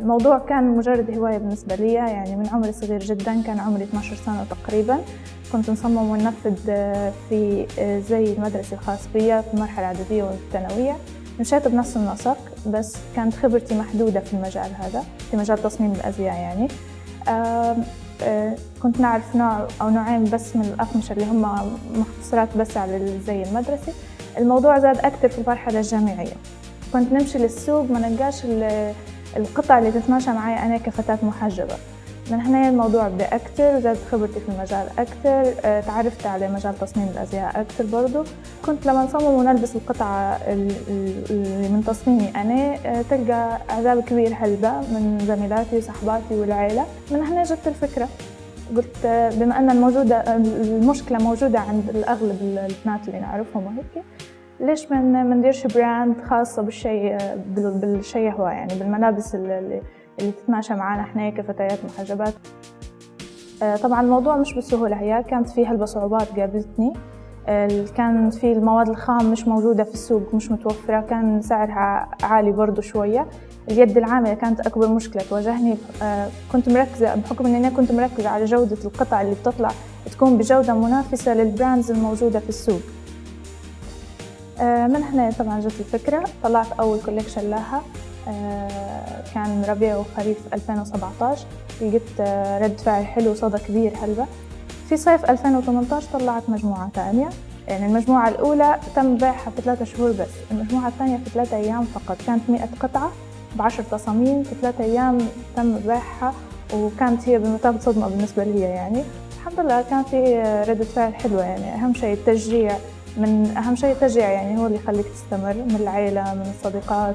الموضوع كان مجرد هواية بالنسبة لي يعني من عمري صغير جدا كان عمري 12 سنة تقريبا. كنت نصمم وننفذ في زي المدرسة الخاص بي في المرحلة الإعدادية والثانوية. مشيت بنفس النسق بس كانت خبرتي محدودة في المجال هذا في مجال تصميم الأزياء يعني. كنت نعرف نوع أو نوعين بس من الأقمشة اللي هم مختصرات بس على الزي المدرسي الموضوع زاد أكثر في المرحلة الجامعية. كنت نمشي للسوق ما نلقاش القطع اللي تتماشى معي أنا كفتاة محجبة. من هنا الموضوع بدأ أكتر زادت خبرتي في المجال أكتر آه، تعرفت على مجال تصميم الأزياء أكتر برضو. كنت لما نصمم ونلبس القطعة اللي من تصميمي أنا آه، تلقى إعجاب كبير هلبة من زميلاتي وصحباتي والعيلة. من هنا جت الفكرة. قلت آه، بما أن الموجودة المشكلة موجودة عند الأغلب البنات اللي نعرفهم وهيك ليش ما نديرش براند خاصة بالشيء بالشيء هو يعني بالملابس اللي اللي تتماشى معنا إحنا كفتيات محجبات. آه، طبعا الموضوع مش بالسهولة. هي كانت في هلبة صعوبات قابلتني كان في المواد الخام مش موجودة في السوق مش متوفرة. كان سعرها عالي برضو شوية. اليد العاملة كانت أكبر مشكلة تواجهني. آه، كنت مركزة بحكم أني كنت مركزة على جودة القطع اللي بتطلع تكون بجودة منافسة لل brands الموجودة في السوق. من هنا طبعا جت الفكرة. طلعت أول collection لها آه، كان ربيع وخريف 2017 لقيت آه، رد فعل حلو وصدى كبير هلبة في صيف 2018 طلعت مجموعة ثانية. يعني المجموعة الأولى تم بيعها في ثلاثة شهور بس. المجموعة الثانية في ثلاثة أيام فقط. كانت مئة قطعة بعشر تصاميم في ثلاثة أيام تم بيعها وكانت هي بمثابة صدمة بالنسبة لي يعني. الحمد لله كان في ردة فعل حلوة يعني. أهم شيء التشجيع من أهم شيء التشجيع يعني هو اللي يخليك تستمر من العيلة من الصديقات.